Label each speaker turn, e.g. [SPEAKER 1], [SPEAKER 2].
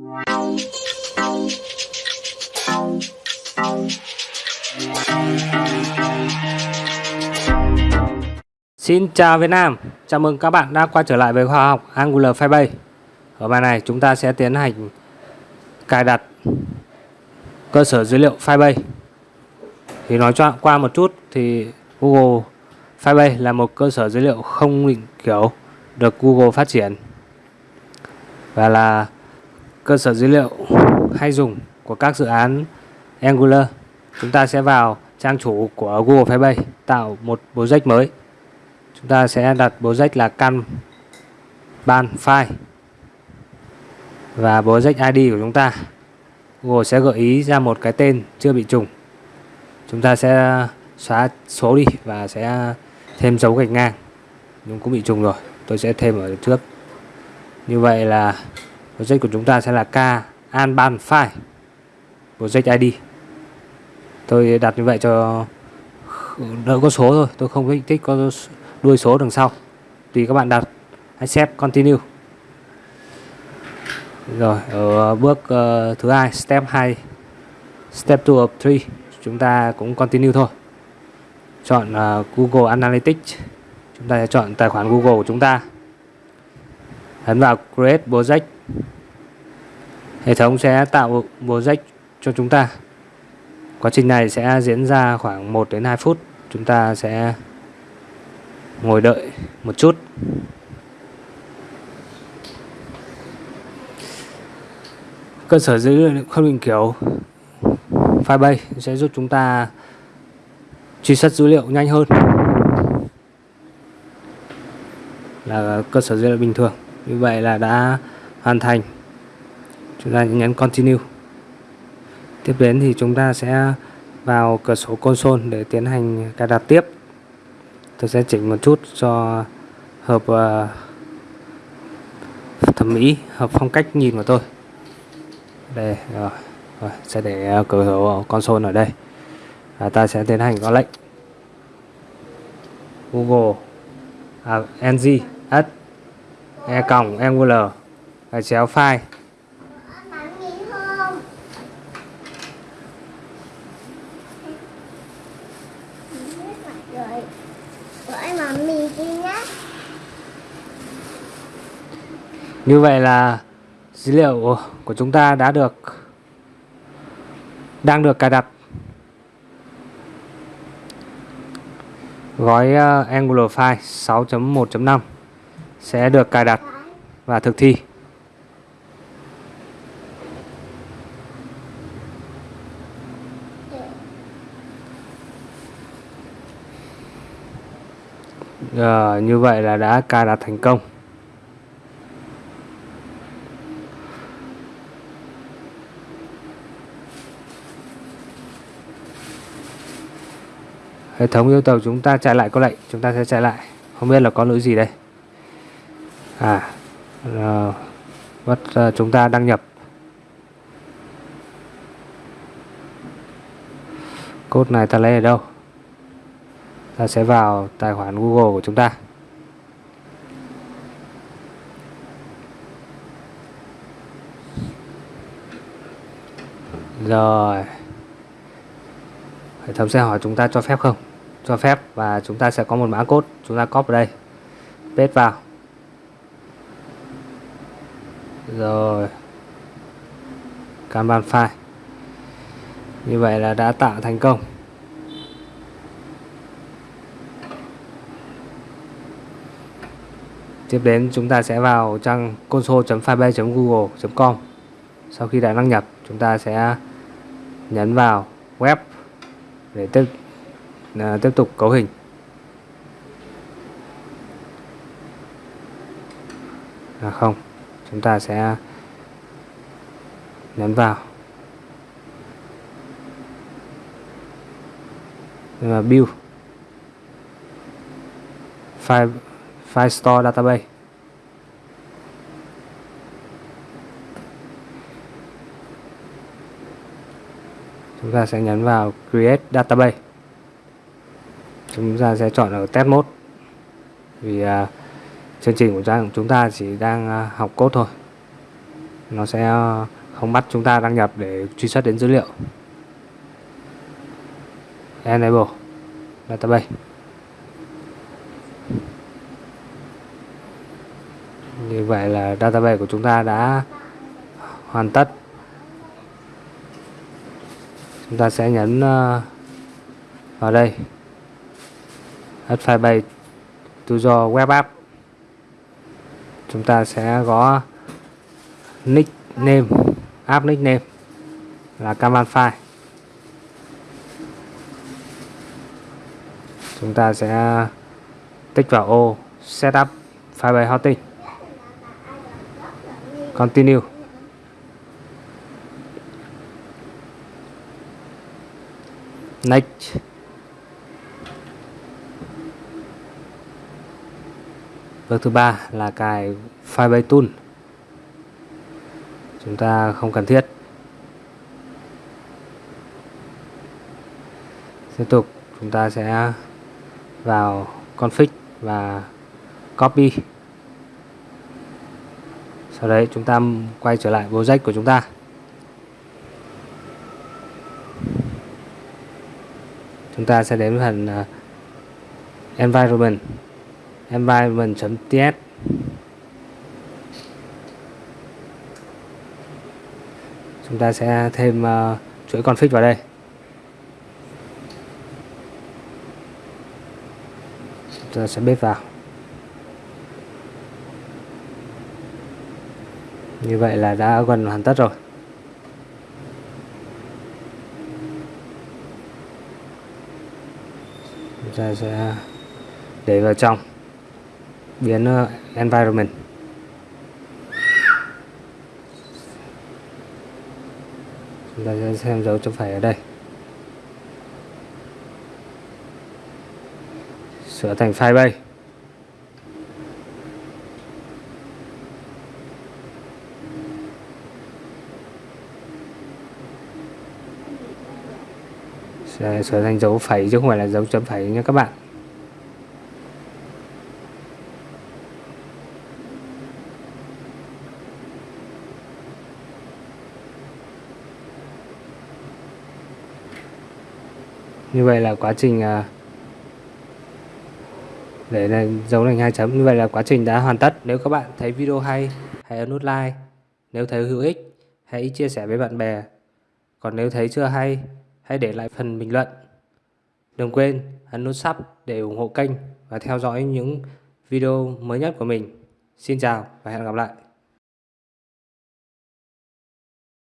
[SPEAKER 1] Xin chào Việt Nam, chào mừng các bạn đã quay trở lại với khoa học Angular Firebase. Ở bài này chúng ta sẽ tiến hành cài đặt cơ sở dữ liệu Firebase. Thì nói cho qua một chút thì Google Firebase là một cơ sở dữ liệu không định kiểu được Google phát triển và là cơ sở dữ liệu hay dùng của các dự án Angular. Chúng ta sẽ vào trang chủ của Google Firebase tạo một project mới. Chúng ta sẽ đặt project là căn ban file và project ID của chúng ta. Google sẽ gợi ý ra một cái tên chưa bị trùng. Chúng ta sẽ xóa số đi và sẽ thêm dấu gạch ngang. Nhưng cũng bị trùng rồi, tôi sẽ thêm ở trước. Như vậy là project của chúng ta sẽ là k anban file project ID tôi đặt như vậy cho đỡ có số thôi tôi không thích có đuôi số đằng sau. Tùy các bạn đặt accept continue. Rồi ở bước uh, thứ hai step 2 step 2 of 3 chúng ta cũng continue thôi. Chọn uh, Google Analytics. Chúng ta sẽ chọn tài khoản Google của chúng ta. Ấn vào create project hệ thống sẽ tạo project cho chúng ta. Quá trình này sẽ diễn ra khoảng 1 đến 2 phút. Chúng ta sẽ ngồi đợi một chút. Cơ sở dữ liệu không định kiểu Firebase sẽ giúp chúng ta truy xuất dữ liệu nhanh hơn. Là cơ sở dữ liệu bình thường. Như vậy là đã hoàn thành. Chúng ta nhấn continue. Tiếp đến thì chúng ta sẽ vào cửa sổ console để tiến hành cài đặt tiếp. Tôi sẽ chỉnh một chút cho hợp uh, thẩm mỹ hợp phong cách nhìn của tôi. Đây rồi, rồi sẽ để cửa sổ console ở đây. Và ta sẽ tiến hành có lệnh. Google à, ng s e còng angular và chéo file Như vậy là dữ liệu của chúng ta đã được, đang được cài đặt. Gói ờ, Angular file 6.1.5 sẽ được cài đặt và thực thi. Rồi, như vậy là đã cài đặt thành công. Hệ thống yêu cầu chúng ta chạy lại có lệnh chúng ta sẽ chạy lại. Không biết là có lỗi gì đây? À ờ, bắt ờ, chúng ta đăng nhập. Code này ta lấy ở đâu? Ta sẽ vào tài khoản Google của chúng ta. Rồi. Hệ thống sẽ hỏi chúng ta cho phép không? Cho phép và chúng ta sẽ có một mã code. Chúng ta copy vào đây. Paste vào. Rồi. Kanban file. Như vậy là đã tạo thành công. Tiếp đến chúng ta sẽ vào trang console.firebase.google.com sau khi đã đăng nhập chúng ta sẽ nhấn vào web để tiếp à, tiếp tục cấu hình. À không chúng ta sẽ nhấn vào. Và build file file store database. Chúng ta sẽ nhấn vào create database. Chúng ta sẽ chọn ở test mode. Vì uh, chương trình của chúng ta chỉ đang uh, học code thôi. Nó sẽ à, không bắt chúng ta đăng nhập để truy xuất đến dữ liệu. Enable database. Như vậy là database của chúng ta đã hoàn tất. Chúng ta sẽ nhấn ờ, vào đây. Add firebase to your web app. Chúng ta sẽ có nickname, app nickname là command file. Chúng ta sẽ tích vào ô setup firebase hosting continue. Next. Bước thứ ba là cài Firebase Tool. Chúng ta không cần thiết. Tiếp tục, chúng ta sẽ vào config và copy sau đấy chúng ta quay trở lại project của chúng ta. Chúng ta sẽ đến phần uh, environment. Environment.ts chúng ta sẽ thêm uh, chuỗi config vào đây. Chúng ta sẽ bếp vào. Như vậy là đã gần hoàn tất rồi. Chúng ta sẽ để vào trong. Biến ờ, environment. Chúng ta sẽ xem dấu chấm phẩy ở đây. Sửa thành file bay. Dạ, sở sửa thành dấu phẩy, chứ không phải là dấu chấm phẩy nha các bạn. Như vậy là quá trình à, để này, dấu thành hai chấm, như vậy là quá trình đã hoàn tất. Nếu các bạn thấy video hay, hãy ấn nút like. Nếu thấy hữu ích, hãy chia sẻ với bạn bè. Còn nếu thấy chưa hay hãy để lại phần bình luận. Đừng quên ấn nút sub để ủng hộ kênh và theo dõi những video mới nhất của mình. Xin chào và hẹn gặp lại.